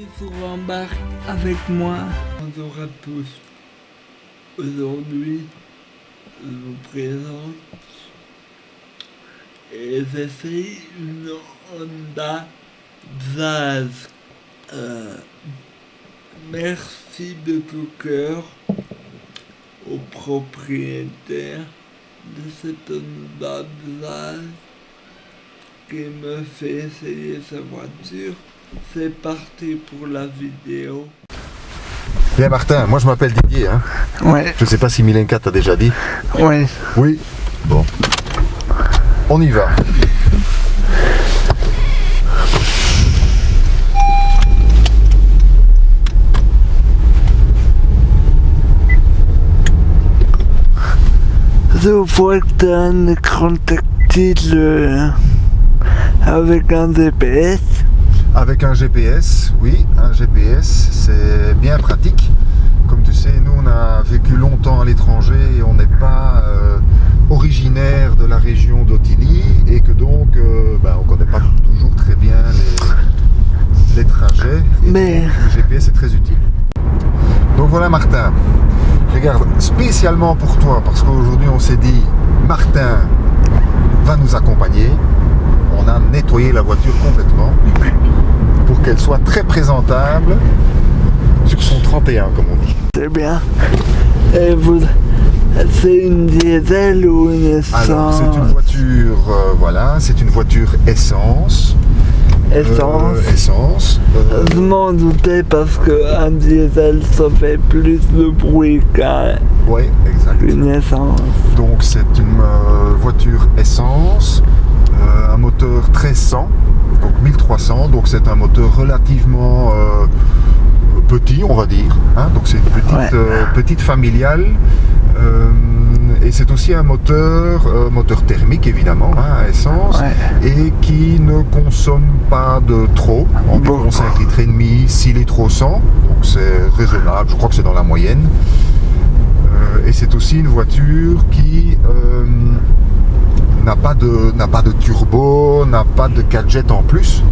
bienvenue sur avec moi. Bonjour à tous. Aujourd'hui, je vous présente et j'essaie une Honda. Euh, merci de tout cœur au propriétaire de cette Honda Jazz qui me fait essayer sa voiture. C'est parti pour la vidéo. Bien Martin, moi je m'appelle Didier. Hein. Ouais. Je sais pas si Milenka t'a déjà dit. Ouais. Oui. Bon. On y va. Je vois que tu as un écran tactile euh, avec un GPS. Avec un GPS, oui, un GPS, c'est bien pratique. Comme tu sais, nous on a vécu longtemps à l'étranger et on n'est pas euh, originaire de la région d'Otigny et que donc euh, ben, on ne connaît pas toujours très bien les, les trajets. Et Mais- donc, le GPS est très utile. Donc voilà Martin, regarde, spécialement pour toi, parce qu'aujourd'hui on s'est dit, Martin va nous accompagner, on a nettoyé la voiture complètement pour qu'elle soit très présentable sur son 31 comme on dit. C'est bien. Et vous, c'est une diesel ou une essence Alors c'est une voiture, euh, voilà, c'est une voiture essence. euh, Essence. essence. euh, Je m'en doutais parce qu'un diesel ça fait plus de bruit qu'un- ouais, exact. qu'une essence. Donc c'est une voiture essence, un moteur 1300, donc 1300, donc c'est un moteur relativement euh, petit on va dire, hein. donc c'est une petite, Ouais. euh, petite familiale. euh, et c'est aussi un moteur, euh, moteur thermique évidemment, hein, à essence, Ouais. et qui ne consomme pas de trop, environ Beaucoup. 5 litres et demi, 6 litres au 100, donc c'est raisonnable, je crois que c'est dans la moyenne. Euh, et c'est aussi une voiture qui euh, n'a pas, de- n'a pas de turbo, n'a pas de gadget en plus,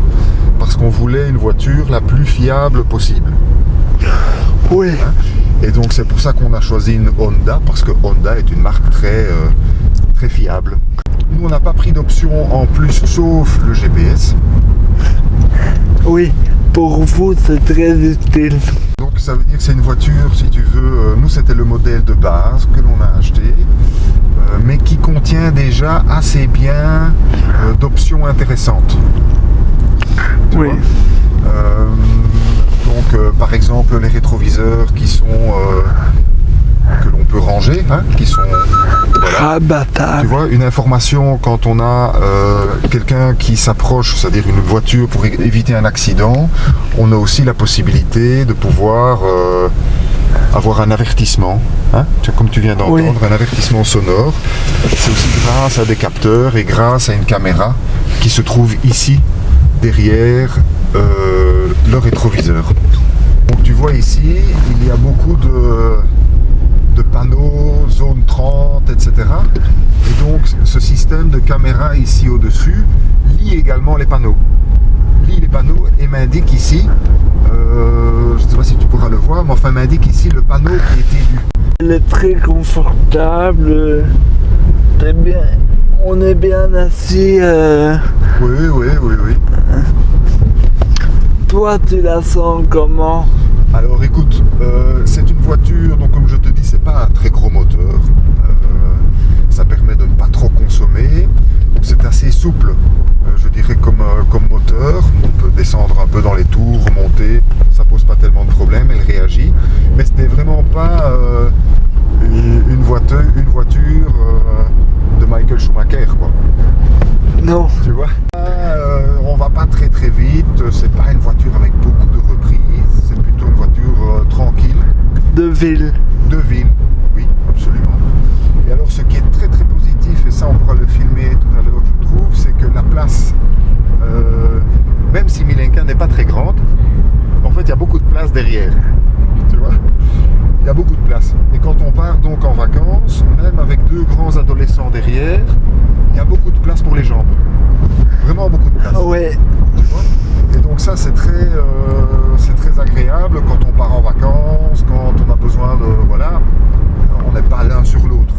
parce qu'on voulait une voiture la plus fiable possible. Oui. Et donc c'est pour ça qu'on a choisi une Honda, parce que Honda est une marque très, euh, très fiable. Nous on n'a pas pris d'option en plus, sauf le GPS. Oui. Pour vous, c'est très utile. Donc ça veut dire que c'est une voiture, si tu veux, euh, nous c'était le modèle de base que l'on a acheté, mais qui contient déjà assez bien euh, d'options intéressantes. Tu Oui. Euh, donc euh, par exemple les rétroviseurs qui sont euh, que l'on peut ranger, hein, qui sont voilà, tu vois, une information quand on a euh, quelqu'un qui s'approche, c'est-à-dire une voiture pour éviter un accident, on a aussi la possibilité de pouvoir euh, avoir un avertissement, hein, comme tu viens d'entendre, Oui. un avertissement sonore. C'est aussi grâce à des capteurs et grâce à une caméra qui se trouve ici, derrière euh, le rétroviseur. Donc tu vois ici, il y a beaucoup de, de panneaux, zone 30, etc. Et donc ce système de caméra ici au-dessus lit également les panneaux. Lit les panneaux et m'indique ici, euh, je ne sais pas si tu pourras le voir, mais enfin m'indique ici le panneau qui est élu. Elle est très confortable. Très bien. On est bien assis. euh, Oui, oui, oui, oui. Toi, tu la sens comment? Alors écoute, euh, c'est une voiture, donc comme je te dis, c'est pas un très gros moteur. Ça permet de ne pas trop consommer. Donc c'est assez souple, comme, euh, comme moteur. On peut descendre un peu dans les tours, remonter, ça pose pas tellement de problème, elle réagit. Mais ce n'est vraiment pas euh, une, voiture, une voiture euh, de Michael Schumacher, quoi. Non. Tu vois? Euh, On va pas très très vite, c'est pas une voiture avec beaucoup de reprises, c'est plutôt une voiture tranquille, De ville. de ville, oui, absolument. Et alors ce qui est très très positif, et ça on pourra le filmer tout à l'heure je trouve, c'est que la place, euh, même si Milenka n'est pas très grande, en fait, il y a beaucoup de place derrière. Tu vois? Il y a beaucoup de place. Et quand on part donc en vacances, même avec deux grands adolescents derrière, il y a beaucoup de place pour les jambes. Vraiment beaucoup de place. Ah ouais. Tu vois? Et donc ça, c'est très, euh, c'est très agréable quand on part en vacances, quand on a besoin de... Voilà, on n'est pas l'un sur l'autre.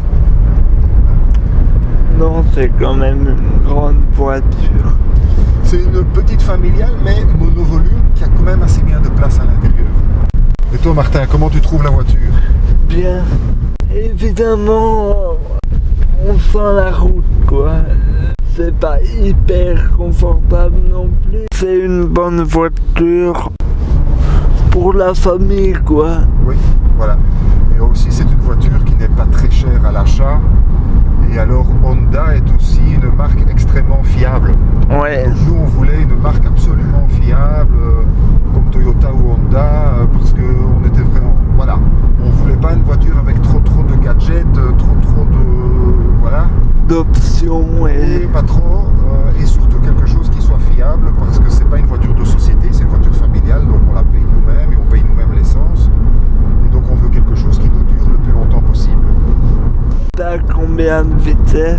Non, c'est quand même une grande voiture. C'est une petite familiale, mais monovolume, qui a quand même assez bien de place à l'intérieur. Et toi Martin, comment tu trouves la voiture? Bien. Évidemment, on sent la route, quoi. C'est pas hyper confortable non plus. C'est une bonne voiture pour la famille, quoi. Oui, voilà. Et aussi, c'est une voiture qui n'est pas très chère à l'achat. Et alors, Honda est aussi une marque extrêmement fiable. Ouais. Donc, nous, on voulait une marque absolument fiable, euh, comme Toyota ou Honda, euh, parce qu'on était vraiment... Voilà. On voulait pas une voiture avec trop trop de gadgets, euh, trop trop de... Voilà. D'options Et et... pas trop. euh, et surtout quelque chose qui soit fiable, parce que c'est pas une voiture de société, c'est une voiture familiale, donc on la paye nous-mêmes et on paye nous-mêmes l'essence. Et donc on veut quelque chose qui nous dure le plus longtemps possible. T'as combien de vitesse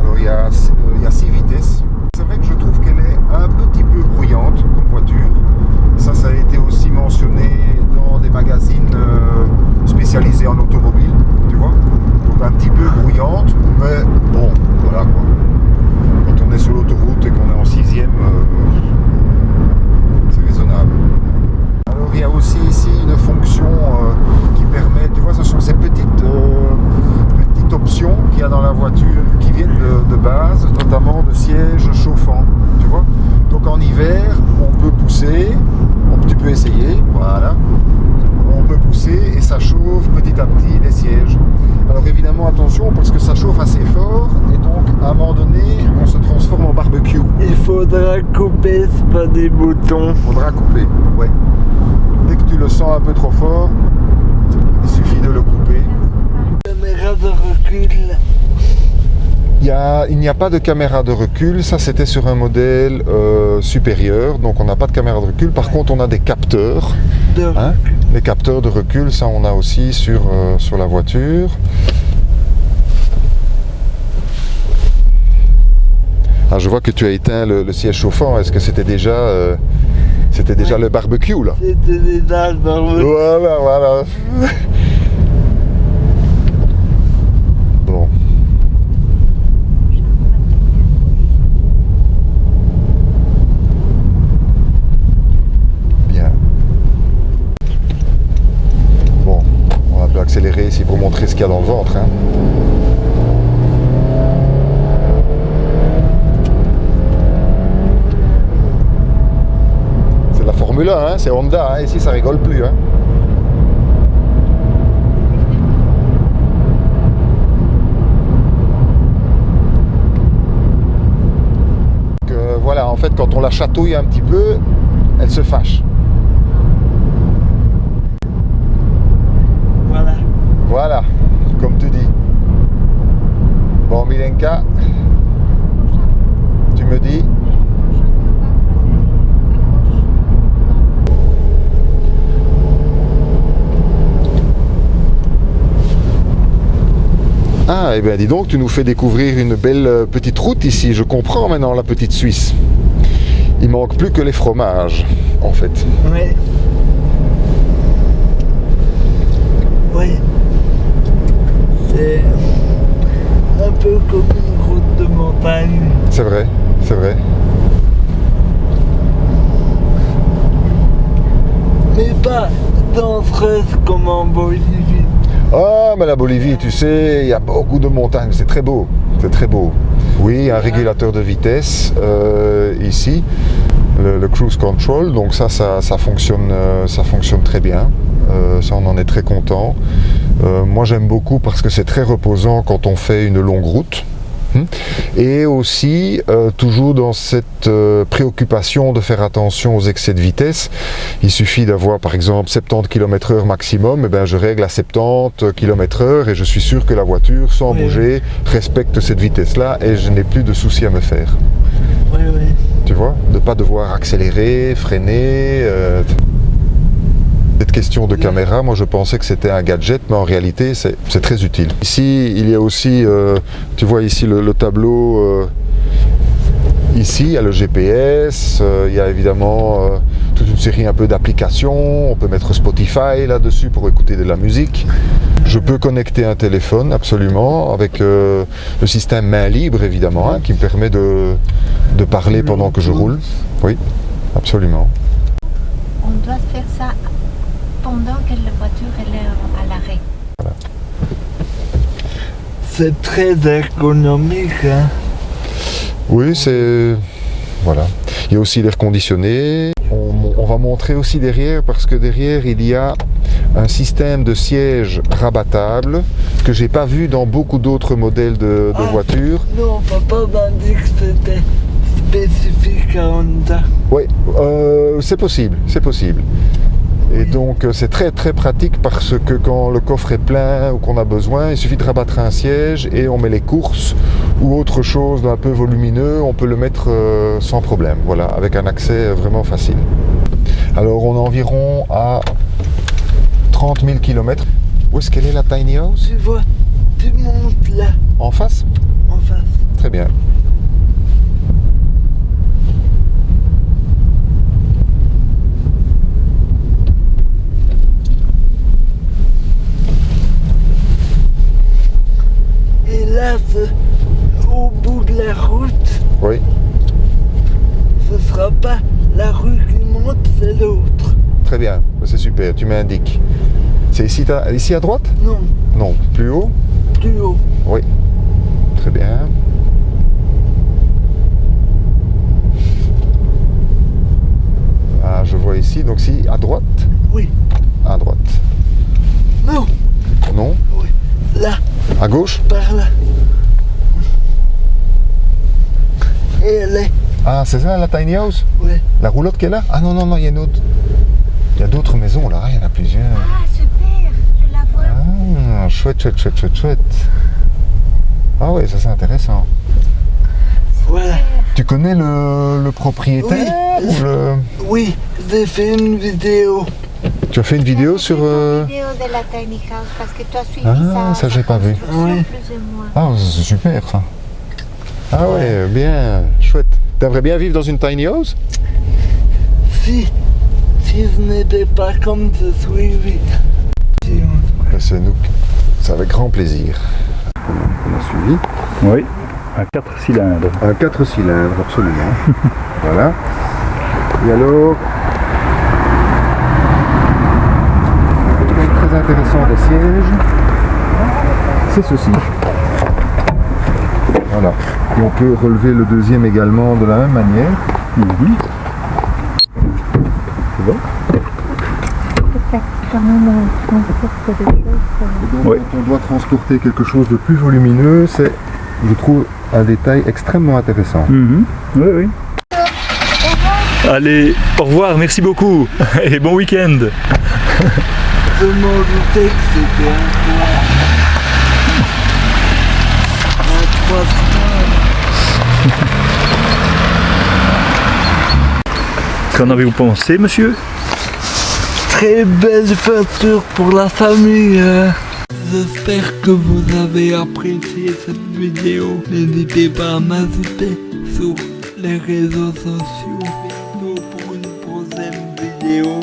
Alors il y a, euh, il y a six vitesses. C'est vrai que je trouve qu'elle est un petit peu bruyante comme voiture. Ça, ça a été aussi mentionné dans des magazines euh, spécialisés en automobile, tu vois. Un petit peu bruyante, mais bon, voilà quoi. Quand on est sur l'autoroute et qu'on est en sixième, euh, c'est raisonnable. Alors il y a aussi ici une fonction euh, qui permet, tu vois, ce sont ces petites, euh, petites options qu'il y a dans la voiture qui viennent de, de base, notamment de sièges chauffants, tu vois. Donc en hiver, on peut pousser, on- tu peux essayer, voilà. On peut pousser et ça chauffe petit à petit les sièges. Alors évidemment attention parce que ça chauffe assez fort et donc à un moment donné on se transforme en barbecue. Il faudra couper, c'est pas des boutons. Faudra couper, ouais. Dès que tu le sens un peu trop fort, il suffit de le couper. Caméra de recul. Il y a- il n'y a pas de caméra de recul, ça c'était sur un modèle euh, supérieur, donc on n'a pas de caméra de recul. Par contre on a des capteurs, De... hein? les capteurs de recul, ça on a aussi sur, euh, sur la voiture. Ah, je vois que tu as éteint le, le siège chauffant, est-ce que c'était déjà, euh, c'était déjà le barbecue là C'était dans le... Voilà, voilà. Bon. Bien. Bon, on va un peu accélérer ici pour montrer ce qu'il y a dans le ventre. hein. C'est de la Formule 1, hein, c'est Honda, hein, ici ça rigole plus. hein. Donc, euh, voilà, en fait, quand on la chatouille un petit peu, elle se fâche. Voilà. Voilà, comme tu dis. Bon, Milenka, tu me dis Ah, et bien dis donc, tu nous fais découvrir une belle euh, petite route ici. Je comprends maintenant la petite Suisse. Il manque plus que les fromages, en fait. Oui. Oui. C'est un peu comme une route de montagne. C'est vrai, c'est vrai. Mais pas dangereuse comme en Bolivie. Ah, mais la Bolivie, tu sais, il y a beaucoup de montagnes, c'est très beau, c'est très beau. Oui, un régulateur de vitesse euh, ici, le, le cruise control, donc ça, ça, ça fonctionne, euh, ça fonctionne très bien. Euh, ça, on en est très content. Moi, j'aime beaucoup parce que c'est très reposant quand on fait une longue route. Hmm. Et aussi, euh, toujours dans cette euh, préoccupation de faire attention aux excès de vitesse, il suffit d'avoir par exemple 70 km h maximum, et ben je règle à 70 km h et je suis sûr que la voiture, sans Oui. bouger, respecte cette vitesse-là et je n'ai plus de soucis à me faire. Oui, oui. Tu vois? De ne pas devoir accélérer, freiner. euh, Cette question de caméra, moi je pensais que c'était un gadget, mais en réalité c'est très utile. Ici, il y a aussi, euh, tu vois ici le, le tableau, euh, ici il y a le GPS, euh, il y a évidemment toute une série un peu d'applications. On peut mettre Spotify là-dessus pour écouter de la musique. Je peux connecter un téléphone, absolument, avec le système main libre, évidemment, hein, qui me permet de parler pendant que je roule. Oui, absolument. On doit faire ça pendant que la voiture elle est à l'arrêt. C'est très économique. Hein. Oui, c'est... Voilà. Il y a aussi l'air conditionné. On, on va montrer aussi derrière, parce que derrière, il y a un système de siège rabattable que j'ai pas vu dans beaucoup d'autres modèles de, de Ah. voitures. Non, papa m'a dit que c'était spécifique à Honda. Oui, euh, c'est possible, c'est possible. Et donc euh, c'est très très pratique parce que quand le coffre est plein ou qu'on a besoin, il suffit de rabattre un siège et on met les courses ou autre chose d'un peu volumineux, on peut le mettre euh, sans problème, voilà, avec un accès vraiment facile. Alors on est environ à 30 000 km. Où est-ce qu'elle est la tiny house? Tu vois, tu montes là, En face? En face. Très bien. Et là, c'est au bout de la route, Oui, ce sera pas la rue qui monte, c'est l'autre. très bien, c'est super, tu m'indiques. C'est ici, ici à droite? Non, Non, plus haut? Plus haut. Oui, très bien. Ah, je vois ici, donc si à droite? Oui, À droite. non, Non? Oui. Là, À gauche? Par là. Et elle est, Ah, c'est ça la tiny house? Ouais. La roulotte qui est là Ah non, non, non, il y a une autre. Il y a d'autres maisons là, il y en a plusieurs. Ah super, je la vois. Ah, chouette, chouette, chouette, chouette, chouette. Ah oui, ça c'est intéressant. Voilà. Tu connais le, le propriétaire Oui. ou le... Oui, j'ai fait une vidéo. Tu as fait une vidéo sur... euh, vidéo de la tiny house parce que tu as suivi Ah, ça. ça, j'ai pas vu. Oui. Plus ou moins. Ah, c'est super ça. Ah ouais, Ouais. bien, chouette. T'aimerais bien vivre dans une tiny house? Si, pas comme on- Ben, C'est nous, c'est avec grand plaisir. On a suivi. Oui, un 4 cylindres. Un 4 cylindres, absolument. voilà. Et alors très intéressant des sièges, c'est ceci. Voilà. Et on peut relever le deuxième également de la même manière. Bon des choses. Donc, Oui. Quand on doit transporter quelque chose de plus volumineux, c'est, je trouve, un détail extrêmement intéressant. Mhm. Oui, oui. Allez, au revoir, merci beaucoup et bon week-end. Je m'en doutais que c'était un trois. Un Qu'en avez-vous pensé, monsieur? Très belle voiture pour la famille. hein. J'espère que vous avez apprécié cette vidéo. N'hésitez pas à m'ajouter sur les réseaux sociaux. Pour une prochaine vidéo.